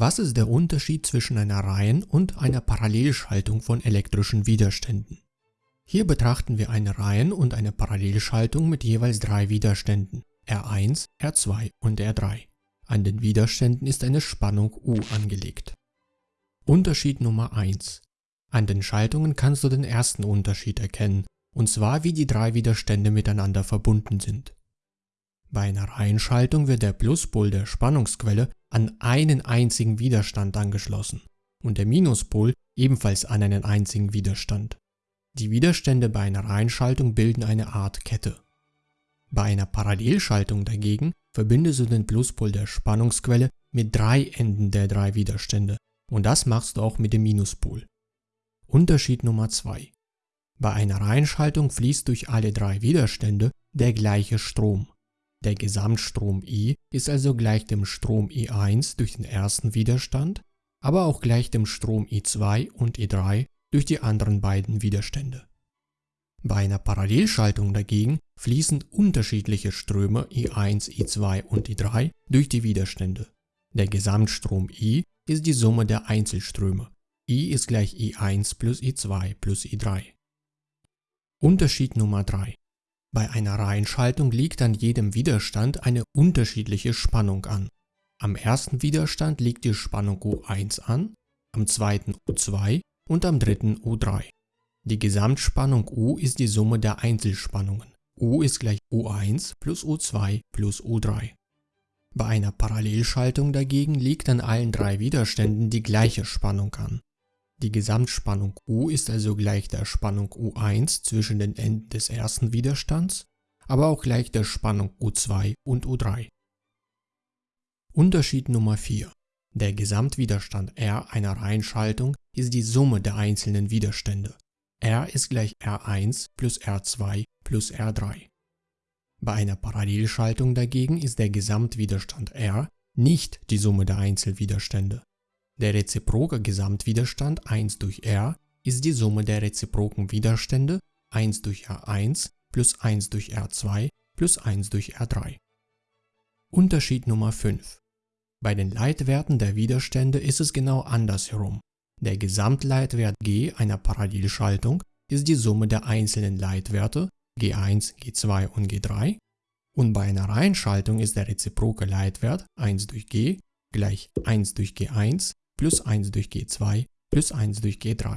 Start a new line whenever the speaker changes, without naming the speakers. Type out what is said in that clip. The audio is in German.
Was ist der Unterschied zwischen einer Reihen- und einer Parallelschaltung von elektrischen Widerständen? Hier betrachten wir eine Reihen- und eine Parallelschaltung mit jeweils drei Widerständen R1, R2 und R3. An den Widerständen ist eine Spannung U angelegt. Unterschied Nummer 1. An den Schaltungen kannst du den ersten Unterschied erkennen, und zwar wie die drei Widerstände miteinander verbunden sind. Bei einer Reihenschaltung wird der Pluspol der Spannungsquelle an einen einzigen Widerstand angeschlossen und der Minuspol ebenfalls an einen einzigen Widerstand. Die Widerstände bei einer Reihenschaltung bilden eine Art Kette. Bei einer Parallelschaltung dagegen verbindest du den Pluspol der Spannungsquelle mit drei Enden der drei Widerstände und das machst du auch mit dem Minuspol. Unterschied Nummer 2. Bei einer Reihenschaltung fließt durch alle drei Widerstände der gleiche Strom. Der Gesamtstrom I ist also gleich dem Strom I1 durch den ersten Widerstand, aber auch gleich dem Strom I2 und I3 durch die anderen beiden Widerstände. Bei einer Parallelschaltung dagegen fließen unterschiedliche Ströme I1, I2 und I3 durch die Widerstände. Der Gesamtstrom I ist die Summe der Einzelströme. I ist gleich I1 plus I2 plus I3. Unterschied Nummer 3. Bei einer Reihenschaltung liegt an jedem Widerstand eine unterschiedliche Spannung an. Am ersten Widerstand liegt die Spannung U1 an, am zweiten U2 und am dritten U3. Die Gesamtspannung U ist die Summe der Einzelspannungen. U ist gleich U1 plus U2 plus U3. Bei einer Parallelschaltung dagegen liegt an allen drei Widerständen die gleiche Spannung an. Die Gesamtspannung U ist also gleich der Spannung U1 zwischen den Enden des ersten Widerstands, aber auch gleich der Spannung U2 und U3. Unterschied Nummer 4. Der Gesamtwiderstand R einer Reihenschaltung ist die Summe der einzelnen Widerstände. R ist gleich R1 plus R2 plus R3. Bei einer Parallelschaltung dagegen ist der Gesamtwiderstand R nicht die Summe der Einzelwiderstände. Der reziproke Gesamtwiderstand 1 durch R ist die Summe der reziproken Widerstände 1 durch R1 plus 1 durch R2 plus 1 durch R3. Unterschied Nummer 5 bei den Leitwerten der Widerstände ist es genau andersherum. Der Gesamtleitwert G einer Parallelschaltung ist die Summe der einzelnen Leitwerte G1, G2 und G3 und bei einer Reihenschaltung ist der reziproke Leitwert 1 durch G gleich 1 durch G1 plus 1 durch G2 plus 1 durch G3.